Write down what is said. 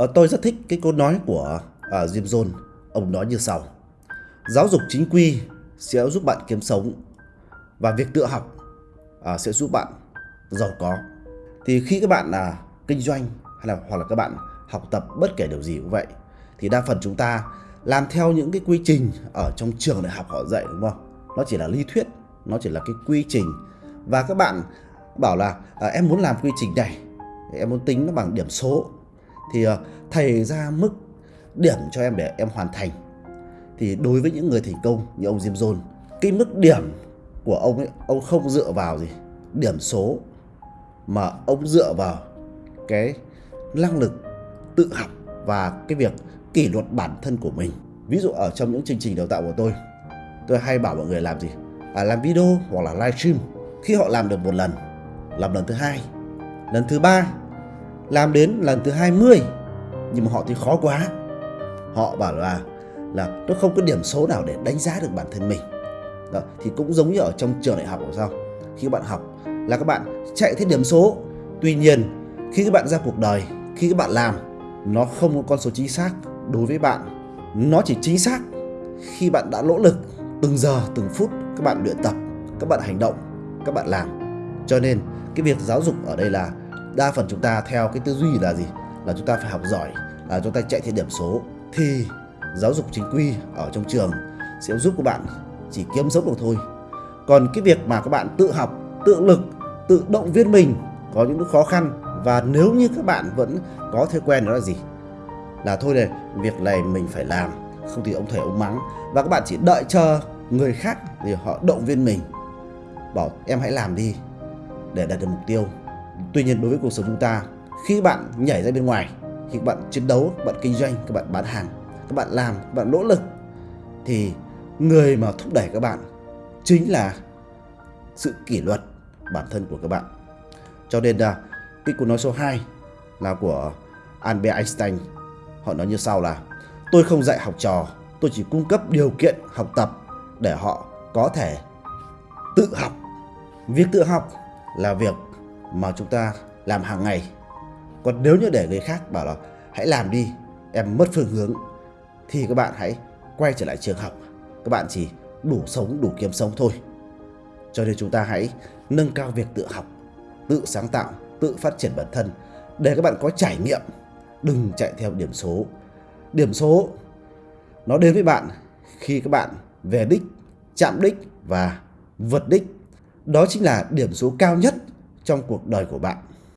Ờ, tôi rất thích cái câu nói của à, Jim Jones. Ông nói như sau. Giáo dục chính quy sẽ giúp bạn kiếm sống và việc tự học à, sẽ giúp bạn giàu có. Thì khi các bạn là kinh doanh hay là hoặc là các bạn học tập bất kể điều gì cũng vậy thì đa phần chúng ta làm theo những cái quy trình ở trong trường đại học họ dạy đúng không? Nó chỉ là lý thuyết, nó chỉ là cái quy trình và các bạn bảo là à, em muốn làm quy trình này, em muốn tính nó bằng điểm số thì ờ, thầy ra mức điểm cho em để em hoàn thành. Thì đối với những người thành công như ông Jim Jones, cái mức điểm của ông ấy ông không dựa vào gì điểm số mà ông dựa vào cái năng lực tự học và cái việc kỷ luật bản thân của mình. Ví dụ ở trong những chương trình đào tạo của tôi tôi hay bảo mọi người làm gì? À, làm video hoặc là livestream khi họ làm được một lần làm lần thứ hai lần thứ ba làm đến lần thứ 20 nhưng mà họ thì khó quá. Họ bảo là là nó không có điểm số nào để đánh giá được bản thân mình. Đó, thì cũng giống như ở trong trường đại học của sao? Khi các bạn học là các bạn chạy theo điểm số. Tuy nhiên khi các bạn ra cuộc đời khi các bạn làm nó không có con số chính xác đối với bạn. Nó chỉ chính xác khi bạn đã nỗ lực từng giờ từng phút các bạn luyện tập các bạn hành động các bạn làm. Cho nên cái việc giáo dục ở đây là đa phần chúng ta theo cái tư duy là gì? Là chúng ta phải học giỏi, là chúng ta chạy theo điểm số. Thì giáo dục chính quy ở trong trường sẽ giúp các bạn chỉ kiếm sống được thôi. Còn cái việc mà các bạn tự học, tự lực, tự động viên mình có những lúc khó khăn. Và nếu như các bạn vẫn có thói quen đó là gì? Là thôi này, việc này mình phải làm, không thì ông thầy ông mắng. Và các bạn chỉ đợi chờ người khác thì họ động viên mình. Bảo, em hãy làm đi để đạt được mục tiêu tuy nhiên đối với cuộc sống chúng ta, khi bạn nhảy ra bên ngoài, khi bạn chiến đấu bạn kinh doanh, các bạn bán hàng, các bạn làm, các bạn nỗ lực, thì người mà thúc đẩy các bạn chính là sự kỷ luật bản thân của các bạn. Cho nên là cái câu nói số 2 là của Albert Einstein. Họ nói như sau là, tôi không dạy học trò, tôi chỉ cung cấp điều kiện học tập để họ có thể tự học. Việc tự học là việc mà chúng ta làm hàng ngày. Còn nếu như để người khác bảo là hãy làm đi, em mất phương hướng, thì các bạn hãy quay trở lại trường học. Các bạn chỉ đủ sống, đủ kiếm sống thôi. Cho nên chúng ta hãy nâng cao việc tự học, tự sáng tạo, tự phát triển bản thân để các bạn có trải nghiệm. Đừng chạy theo điểm số. Điểm số, nó đến với bạn khi các bạn về đích, chạm đích và vượt đích. Đó chính là điểm số cao nhất trong cuộc đời của bạn.